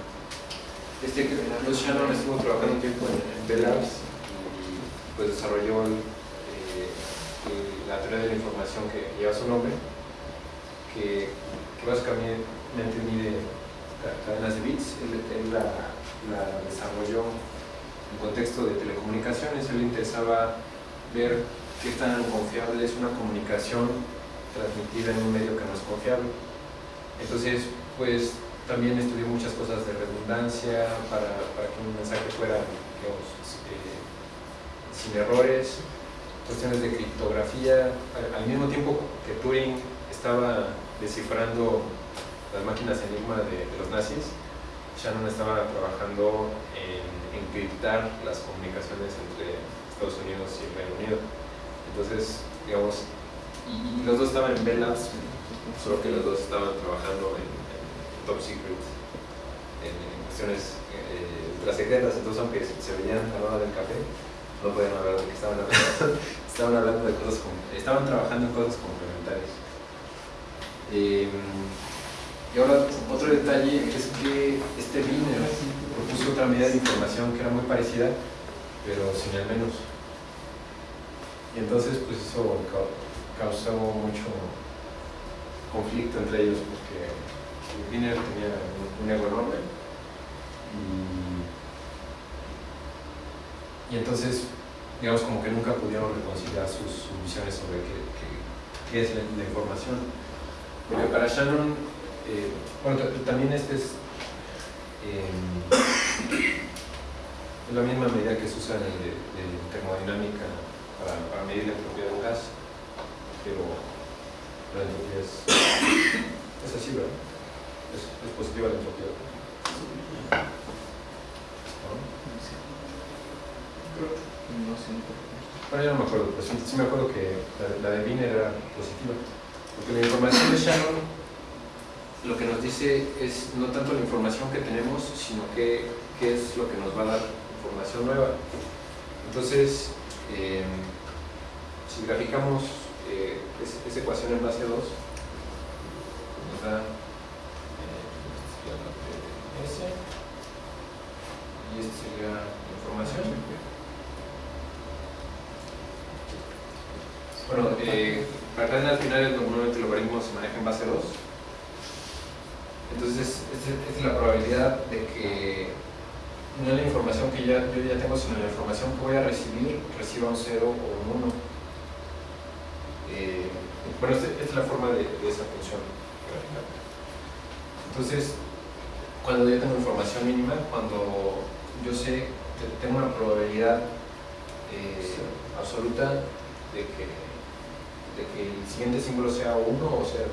Este, Bruce Shannon estuvo trabajando un tiempo en, Bell Labs y pues desarrolló eh, la teoría de la información que lleva su nombre, que, que básicamente mide ca- cadenas de bits. Él, él la, la desarrolló en contexto de telecomunicaciones. Él le interesaba ver qué tan confiable es una comunicación transmitida en un medio que no es confiable. Entonces, pues también estudió muchas cosas de redundancia para, que un mensaje fuera, eh, sin errores, cuestiones de criptografía. Al, al mismo tiempo que Turing estaba descifrando las máquinas enigma de, los nazis, Shannon estaba trabajando en encriptar las comunicaciones entre Estados Unidos y Reino Unido. Entonces, digamos, los dos estaban en Bell Labs, solo que los dos estaban trabajando en top secret, en, cuestiones eh, ultrasecretas, entonces aunque se veían a la hora del café, no podían hablar de qué <laughs> estaban hablando, de cosas, estaban trabajando en cosas complementarias. Eh, y ahora otro detalle es que este Wiener propuso otra medida de información que era muy parecida, pero sin el menos. Y entonces pues eso ca- causó mucho conflicto entre ellos Tenía un, ego enorme y, entonces digamos como que nunca pudieron reconciliar sus, sus visiones sobre qué, qué- es la, información. Porque para Shannon, eh, bueno, ta- también este es, eh, es la misma medida que se usa en, el de, termodinámica para, para medir la entropía de un gas, pero la entropía es, es así, ¿verdad? Es, es positiva la entropía. ¿No? No sé. Bueno, yo no me acuerdo, pero sí, sí me acuerdo que la, la de Wiener era positiva. Porque la información de Shannon lo que nos dice es no tanto la información que tenemos, sino qué, qué es lo que nos va a dar información nueva. Entonces, eh, si graficamos eh, es- esa ecuación en base 2, nos da eh, esta sería la parte de S y esta sería la información. Bueno, eh, para cadenas binarias normalmente el logaritmo se maneja en base 2. Entonces, esta es la probabilidad de que no la información que ya, yo ya tengo, sino la información que voy a recibir, reciba un 0 o un 1. Eh, bueno, esta, esta es la forma de, de esa función. Entonces, cuando yo tengo información mínima, cuando yo sé que tengo una probabilidad eh, absoluta de que, de que el siguiente símbolo sea 1 o 0.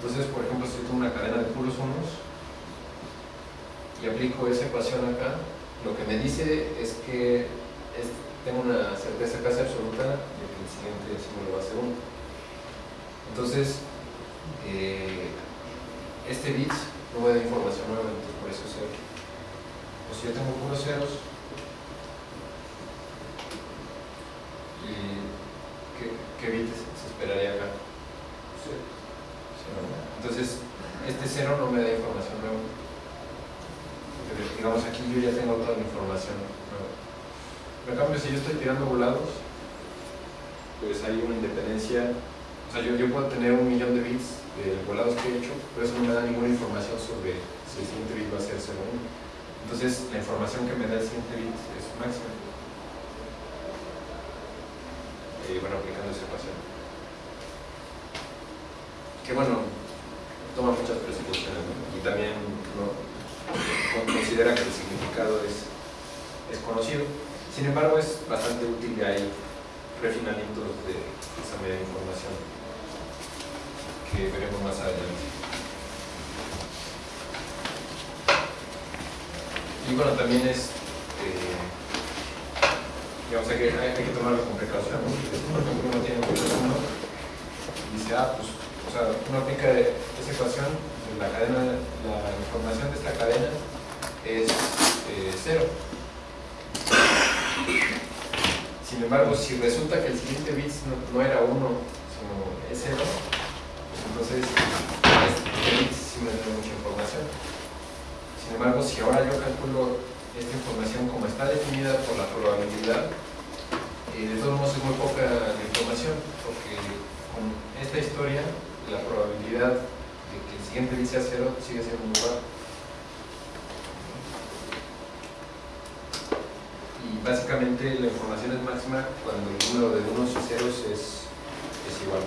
Entonces, por ejemplo, si tengo una cadena de puros unos y aplico esa ecuación acá, lo que me dice es que es- tengo una certeza casi absoluta de que el siguiente símbolo va a ser 1. Entonces, eh, este bit no me da información nueva, entonces por eso es 0. O si yo tengo puros ceros, ¿y qué, qué bit se esperaría acá? Cero. Entonces, este 0 no me da información nueva. Porque, digamos, aquí yo ya tengo toda la información nueva. En cambio, si yo estoy tirando volados, pues hay una independencia. O sea, yo, yo puedo tener un millón de bits de volados que he hecho, pero eso no me da ninguna información sobre si el siguiente bit va a ser 0 o 1. Entonces, la información que me da el siguiente bit es máxima. Eh, bueno, aplicando esa ecuación. Que bueno, toma muchas presupposiciones ¿no? y también ¿no? con- considera que el significado es, es conocido. Sin embargo, es bastante útil y hay refinamientos de esa media información que veremos más adelante. Y bueno, también es, eh, digamos, hay que, hay, que tomarlo con precaución. ¿no? Por ejemplo, uno tiene un uno y dice, ah, pues, o sea, uno aplica esa ecuación, la cadena, la información de esta cadena es eh, cero. Sin embargo, si resulta que el siguiente bit no, no era 1, sino es 0, pues entonces sí me da mucha información. Sin embargo, si ahora yo calculo esta información como está definida por la probabilidad, eh, de todos modos es muy poca la información, porque con esta historia, la probabilidad de que el siguiente bit sea 0 sigue siendo muy baja. y básicamente la información es máxima cuando el número de unos y ceros es, es igual.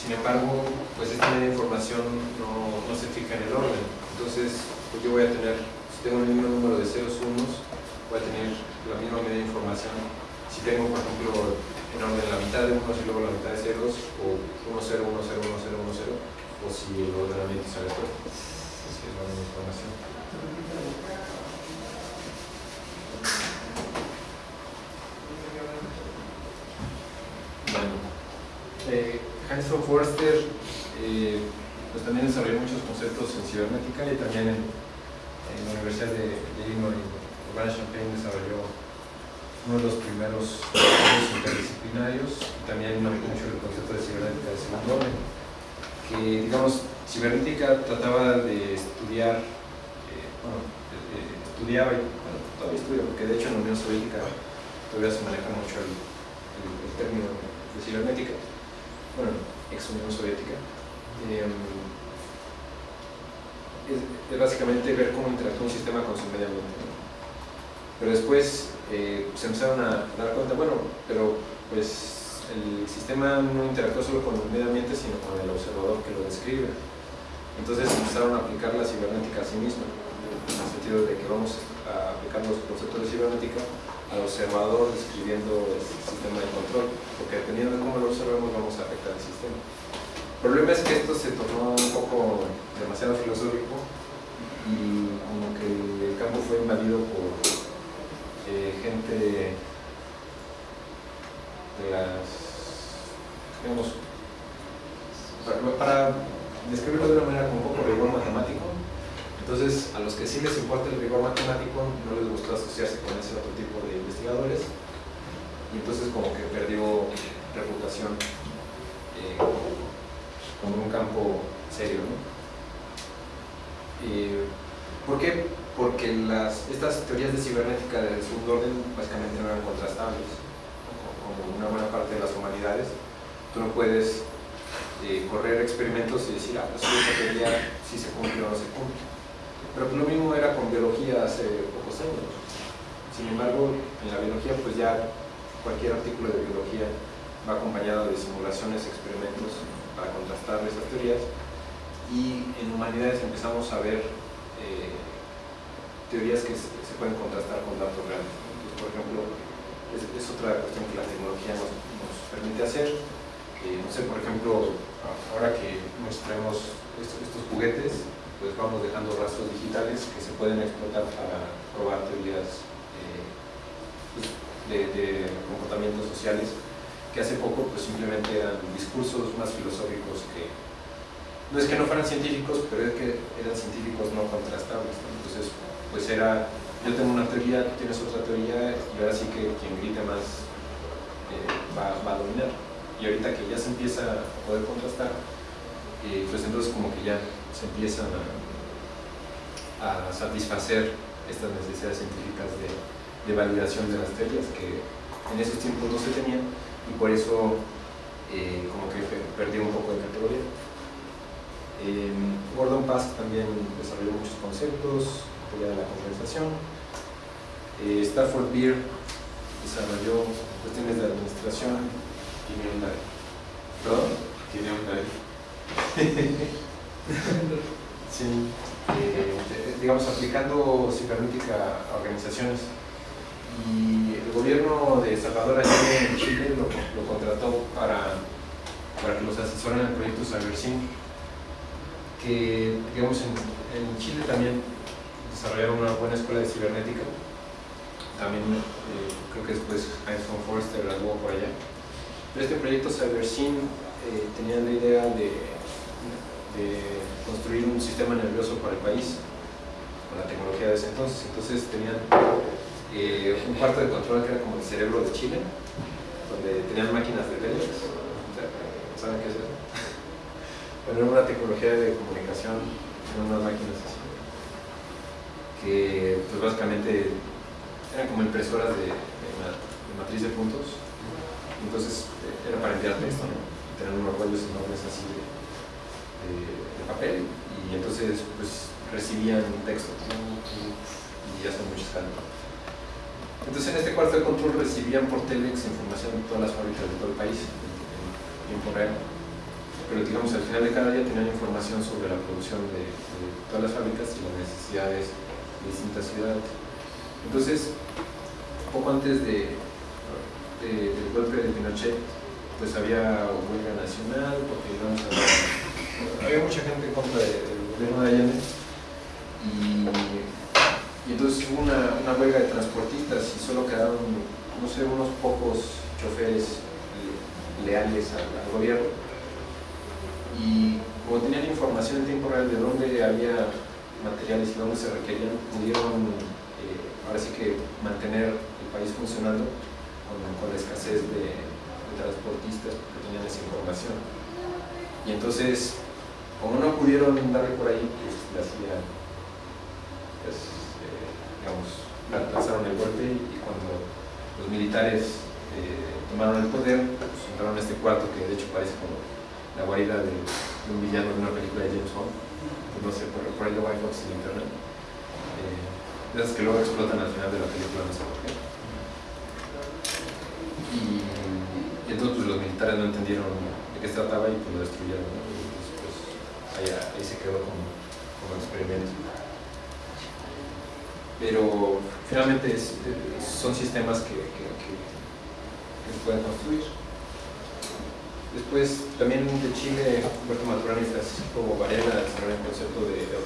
Sin embargo, pues esta información no, no se fija en el orden. Entonces, pues yo voy a tener, si tengo el mismo número de ceros unos, voy a tener la misma media información. Si tengo, por ejemplo, en orden la mitad de unos y luego la mitad de ceros, o 1, 0, 1, 0, 1, 0, 1, 0, o si el ordenamiento. Pues sí, es la misma información. Bueno, eh, Heinz von Forster eh, pues también desarrolló muchos conceptos en cibernética y también en, en la Universidad de, de Illinois, Urbana Champaign desarrolló uno de los primeros estudios interdisciplinarios y también mucho el concepto de cibernética de segundo orden, que digamos, cibernética trataba de estudiar, eh, bueno, estudiaba y bueno, todavía estudia, porque de hecho en la Unión Soviética todavía se maneja mucho el término de cibernética, bueno, ex Unión Soviética. Eh, es, básicamente ver cómo interactúa un sistema con su medio ambiente. Pero después eh, se empezaron a dar cuenta, bueno, pero pues el sistema no interactúa solo con el medio ambiente, sino con el observador que lo describe. Entonces empezaron a aplicar la cibernética a sí misma, en el sentido de que vamos a aplicar los conceptos de cibernética al observador describiendo el sistema de control, porque dependiendo de cómo lo observemos vamos a afectar el sistema. El problema es que esto se tornó un poco demasiado filosófico y como que el campo fue invadido por eh, gente de las, digamos, para, describirlo de una manera con un poco rigor matemático, entonces a los que sí les importa el rigor matemático no les gustó asociarse con ese otro tipo de investigadores y entonces como que perdió reputación eh, como un campo serio. ¿no? Eh, ¿Por qué? Porque las, estas teorías de cibernética del segundo orden básicamente no eran contrastables. Como una buena parte de las humanidades, tú no puedes eh, correr experimentos y decir, ah, pues sí, esta teoría sí se cumple o no se cumple. Pero pues lo mismo era con biología hace pocos años. Sin embargo, en la biología pues ya cualquier artículo de biología va acompañado de simulaciones, experimentos para contrastar esas teorías y en humanidades empezamos a ver eh, teorías que se, pueden contrastar con datos reales. Entonces, por ejemplo, es, otra cuestión que la tecnología nos, permite hacer. Eh, no sé, por ejemplo, ahora que nos traemos estos, estos juguetes, pues vamos dejando rastros digitales que se pueden explotar para probar teorías eh, pues, de, comportamientos sociales que hace poco pues simplemente eran discursos más filosóficos que no es que no fueran científicos, pero es que eran científicos no contrastables. Entonces, pues era, yo tengo una teoría, tú tienes otra teoría, y ahora sí que quien grite más eh, va, va a dominar. Y ahorita que ya se empieza a poder contrastar, eh, pues entonces como que ya se empiezan a, a satisfacer estas necesidades científicas de, de validación de las teorías que en esos tiempos no se tenían y por eso eh, como que pe- perdió un poco de categoría. Eh, Gordon Pask también desarrolló muchos conceptos, teoría de la condensación. Eh, Stafford Beer desarrolló cuestiones de administración. Tiene un. ¿Perdón? Tiene un. <laughs> Eh, digamos, aplicando cibernética a organizaciones. Y el gobierno de Salvador Allende en Chile lo, contrató para, para que los asesoren en el proyecto CyberSync, que, digamos, en, en Chile también desarrollaron una buena escuela de cibernética. También eh, creo que después Heinz von Forster graduó por allá. Pero este proyecto CyberSync eh, tenía la idea de de construir un sistema nervioso para el país con la tecnología de ese entonces. Entonces tenían eh, un cuarto de control que era como el cerebro de Chile, donde tenían máquinas de Telex. ¿Saben qué es eso? <laughs> Bueno, era una tecnología de comunicación en unas máquinas así, que pues básicamente eran como impresoras de matriz de puntos. Entonces eh, era para enviar texto, ¿no? Tenían unos rollos enormes así de, de, de papel y entonces pues recibían texto ¿no? y hacen mucho escándalo. Entonces en este cuarto de control recibían por Telex información de todas las fábricas de todo el país en, tiempo real. Pero digamos al final de cada día tenían información sobre la producción de, todas las fábricas y las necesidades de distintas ciudades. Entonces, poco antes de, de- del golpe de Pinochet, pues había huelga nacional porque digamos, había- había mucha gente en contra de- del gobierno de Allende y, y entonces hubo una, una huelga de transportistas y solo quedaron, no sé, unos pocos choferes le- leales al, gobierno y como tenían información en tiempo real de dónde había materiales y dónde se requerían, pudieron eh, ahora sí que mantener el país funcionando con, con la escasez de, de transportistas porque tenían esa información. Y entonces, como no pudieron darle por ahí, pues le hacían, pues, eh, digamos, la- lanzaron el golpe y cuando los militares eh, tomaron el poder, pues entraron a este cuarto que de hecho parece como la guarida de, un villano de una película de James Bond, no sé, por, por ahí lo hay Fox en internet, eh, esas que luego explotan al final de la película, no sé por qué. Y, entonces pues, los militares no entendieron de qué se trataba y pues lo destruyeron. Pues, ahí, se quedó como, como experimento. Pero finalmente es- son sistemas que, que, que- pueden construir. Después, también de Chile, Humberto Maturana y Francisco Varela desarrollaron el concepto de, de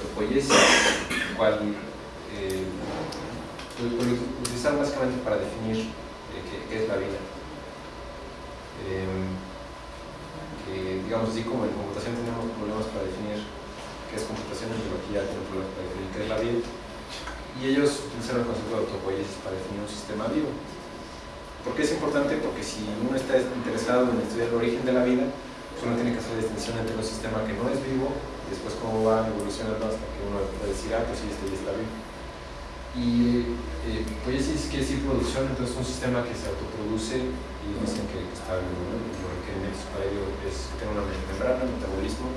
el cual eh, lo, utilizaron básicamente para definir eh, qué, es la vida. Eh, que, digamos así como en computación tenemos problemas para definir qué es computación, en biología tenemos problemas para definir qué es la vida. Y ellos utilizaron el concepto de autopoiesis para definir un sistema vivo. ¿Por qué es importante? Porque si uno está interesado en estudiar el origen de la vida, pues uno tiene que hacer la distinción entre un sistema que no es vivo y después cómo va evolucionando hasta que uno puede decir, ah, pues sí, este ya está vivo. Y eh, poiesis quiere decir producción, entonces un sistema que se autoproduce y dicen que está vivo, ¿no? Y Lo que necesita para ello es que tenga una membrana, metabolismo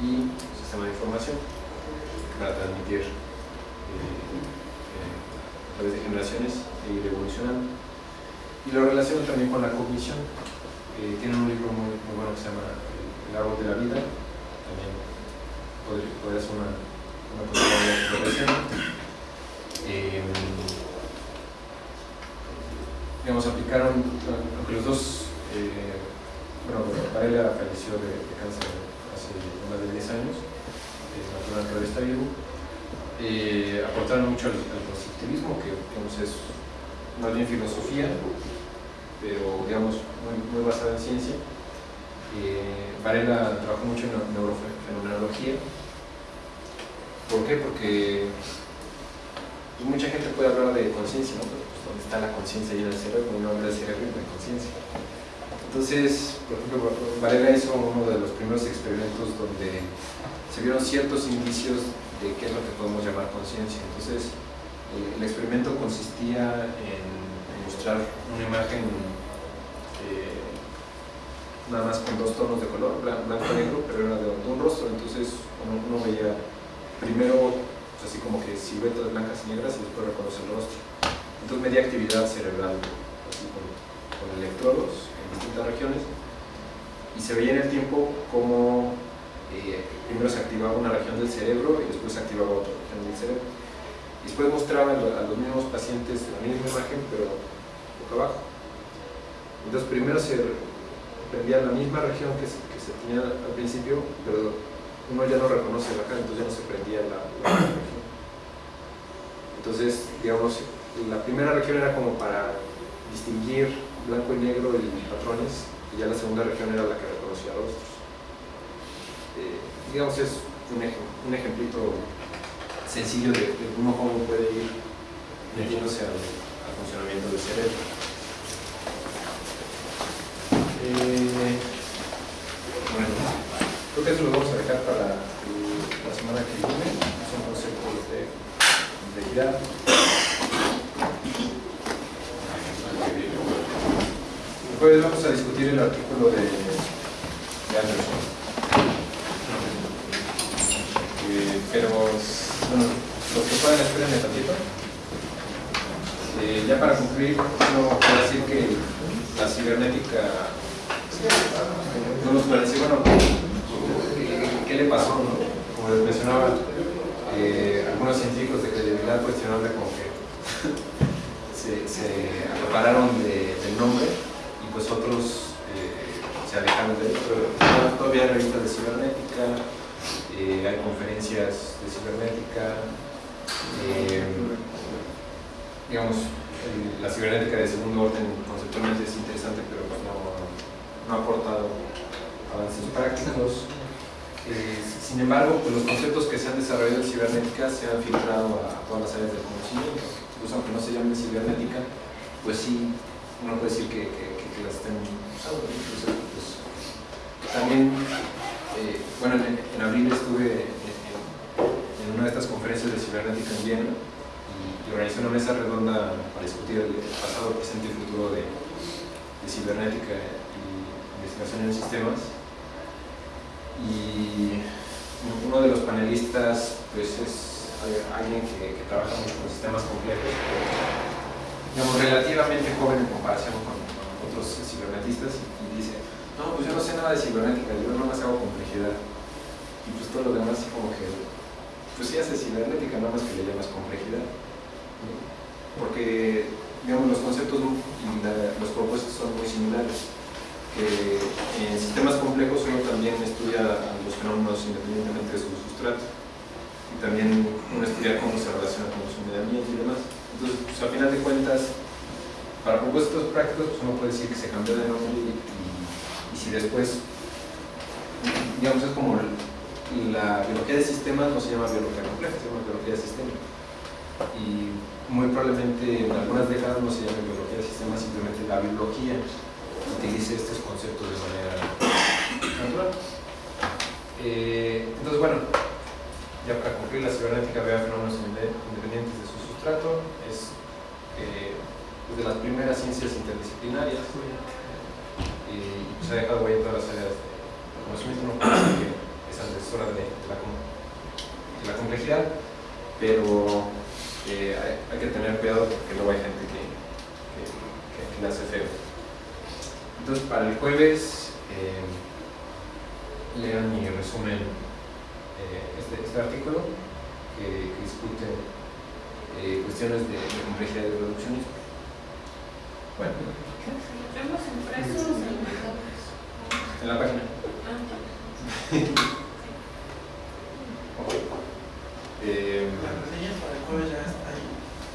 y un sistema de información. para transmitir eh, eh, a través de generaciones e ir evolucionando. Y lo relaciona también con la cognición. Eh, tiene un libro muy, bueno que se llama El árbol de la vida, también podría, podría ser una, una posibilidad de progresión. Eh, digamos, aplicaron, aunque los dos, eh, bueno, Varela falleció de, cáncer hace más de 10 años, eh, natural todavía está vivo, eh, aportaron mucho al, al constructivismo, que digamos, es más bien filosofía, pero digamos, muy, basada en ciencia. Eh, Varela trabajó mucho en neurofenomenología. ¿Por qué? Porque pues, mucha gente puede hablar de conciencia, ¿no? Pero, pues, ¿dónde está la conciencia en el cerebro? Uno habla del cerebro y de conciencia. Entonces, por ejemplo, Varela hizo uno de los primeros experimentos donde se vieron ciertos indicios de qué es lo que podemos llamar conciencia. Entonces, el, el experimento consistía en mostrar una imagen eh, nada más con dos tonos de color, blan- blanco y negro, pero era de, un rostro, entonces uno, uno veía primero pues, así como que siluetas blancas y negras y después reconoce el rostro. Entonces medía actividad cerebral así con, electrodos distintas regiones y se veía en el tiempo cómo eh, primero se activaba una región del cerebro y después se activaba otra región del cerebro. Y después mostraban a los mismos pacientes la misma imagen, pero boca abajo. Entonces primero se prendía la misma región que se, tenía al principio, pero uno ya no reconoce la cara, entonces ya no se prendía la, la región. Entonces, digamos, la primera región era como para distinguir blanco y negro y patrones, y ya la segunda región era la que reconocía rostros. Eh, digamos, es un, ej- un ejemplito sencillo de, de uno cómo puede ir metiéndose al, al funcionamiento del cerebro. Eh, bueno, creo que eso lo vamos a dejar para la semana que viene. Son conceptos de complejidad. Después vamos a discutir el artículo de, Anderson. Eh, pero, bueno, los que puedan esperen un tantito. Eh, ya para concluir, no quiero decir que la cibernética no nos puede decir, bueno, ¿qué, qué le pasó? no? Como les mencionaba, eh, algunos científicos de credibilidad cuestionable como que se, se acapararon de- del nombre y pues otros eh, se alejaron de él, pero todavía hay revistas de cibernética, eh, hay conferencias de cibernética, eh, digamos, el- la cibernética de segundo orden conceptualmente es interesante, pero pues no, no ha aportado avances prácticos. Eh, sin embargo, pues los conceptos que se han desarrollado en cibernética se han filtrado a todas las áreas del conocimiento. Incluso aunque no se llamen cibernética, pues sí, uno puede decir que, que, que- que las estén usando. ¿no? Entonces, pues, también, eh, bueno, en, en abril estuve en, en- en una de estas conferencias de cibernética en Viena y, y organizé una mesa redonda para discutir el pasado, presente y futuro de, de cibernética y investigación en sistemas. Y uno de los panelistas pues es alguien que, que trabaja mucho con sistemas complejos, digamos relativamente joven en comparación con, con otros cibernetistas y dice, no, pues yo no sé nada de cibernética, yo nomás hago complejidad. Y pues todo lo demás como que, pues sí hace cibernética, nada más que le llamas complejidad. Porque, digamos, los conceptos y los propósitos son muy similares que en sistemas complejos uno también estudia los fenómenos independientemente de su sustrato y también uno estudia cómo se relaciona con su medio ambiente y demás. Entonces, pues, a final de cuentas, para propósitos prácticos, pues, uno puede decir que se cambió de nombre y si después, digamos, es como la biología de sistemas no se llama biología compleja, se llama biología de sistemas. Y muy probablemente en algunas décadas no se llame biología de sistemas, simplemente la biología utilice estos conceptos de manera natural. Eh, entonces, bueno, ya para concluir, la cibernética ve a fenómenos inde- independientes de su sustrato, es eh, pues, de las primeras ciencias interdisciplinarias y se ha dejado huella en todas las áreas de conocimiento, no que es antecesora de, de la com- la complejidad, pero eh, hay, que tener cuidado porque luego hay gente que, que, que- que le hace feo. Entonces, para el jueves, eh, lean mi resumen, eh, este, este artículo que, discute eh, cuestiones de, de complejidad y reduccionismo. Bueno, ¿Vemos impresos en la página. <laughs> Eh.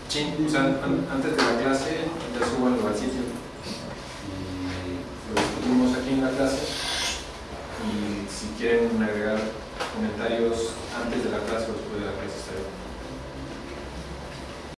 Sí, o sea, an- antes de la clase ya subanlo al sitio y lo discutimos aquí en la clase y si quieren agregar comentarios antes de la clase o después de la clase está bien.